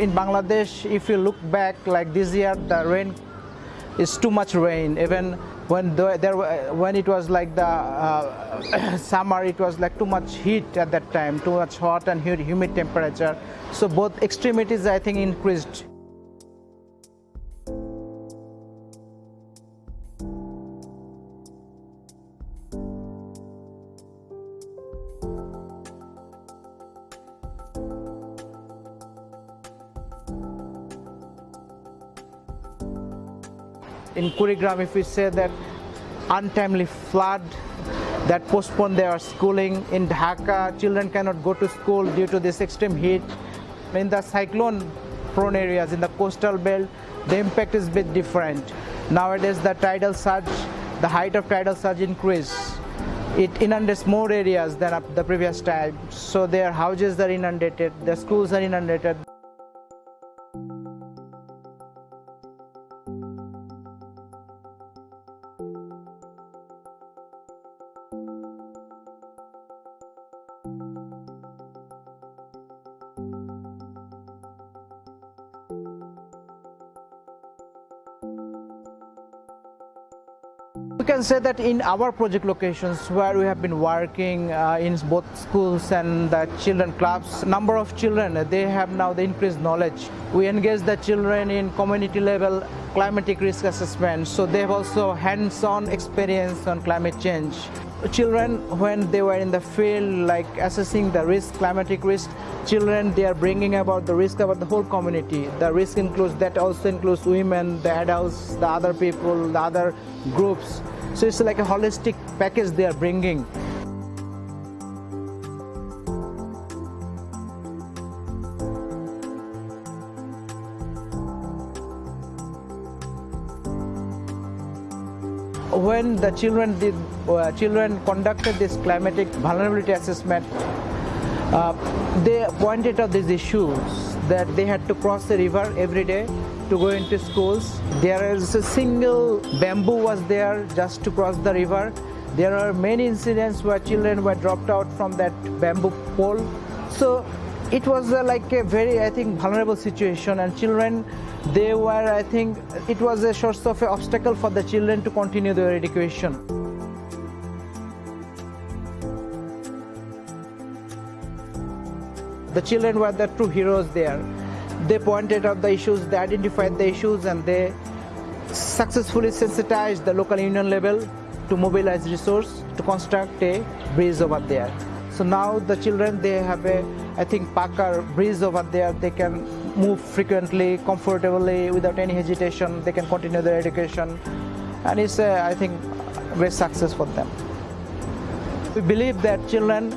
In Bangladesh, if you look back, like this year, the rain is too much rain. Even when the, there, when it was like the uh, summer, it was like too much heat at that time, too much hot and humid temperature. So both extremities, I think, increased. In Kurigram, if we say that untimely flood that postponed their schooling in Dhaka, children cannot go to school due to this extreme heat. In the cyclone prone areas, in the coastal belt, the impact is a bit different. Nowadays, the tidal surge, the height of tidal surge increase. It inundates more areas than the previous time. So their houses are inundated, their schools are inundated. We can say that in our project locations where we have been working uh, in both schools and the children clubs, number of children, they have now the increased knowledge. We engage the children in community level climatic risk assessment, so they have also hands-on experience on climate change. Children, when they were in the field, like assessing the risk, climatic risk, children, they are bringing about the risk about the whole community. The risk includes, that also includes women, the adults, the other people, the other groups. So it's like a holistic package they are bringing. When the children did, uh, children conducted this climatic vulnerability assessment, uh, they pointed out these issues that they had to cross the river every day to go into schools. There is a single bamboo was there just to cross the river. There are many incidents where children were dropped out from that bamboo pole. So it was uh, like a very, I think, vulnerable situation and children, they were, I think, it was a source of an obstacle for the children to continue their education. The children were the true heroes there. They pointed out the issues, they identified the issues, and they successfully sensitized the local union level to mobilize resource to construct a bridge over there. So now the children, they have a, I think, Pakar bridge over there. They can move frequently, comfortably, without any hesitation. They can continue their education. And it's, a, I think, great success for them. We believe that children,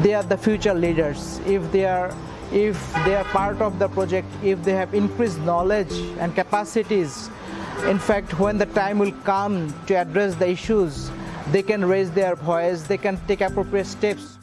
they are the future leaders. If they are if they are part of the project, if they have increased knowledge and capacities, in fact, when the time will come to address the issues, they can raise their voice, they can take appropriate steps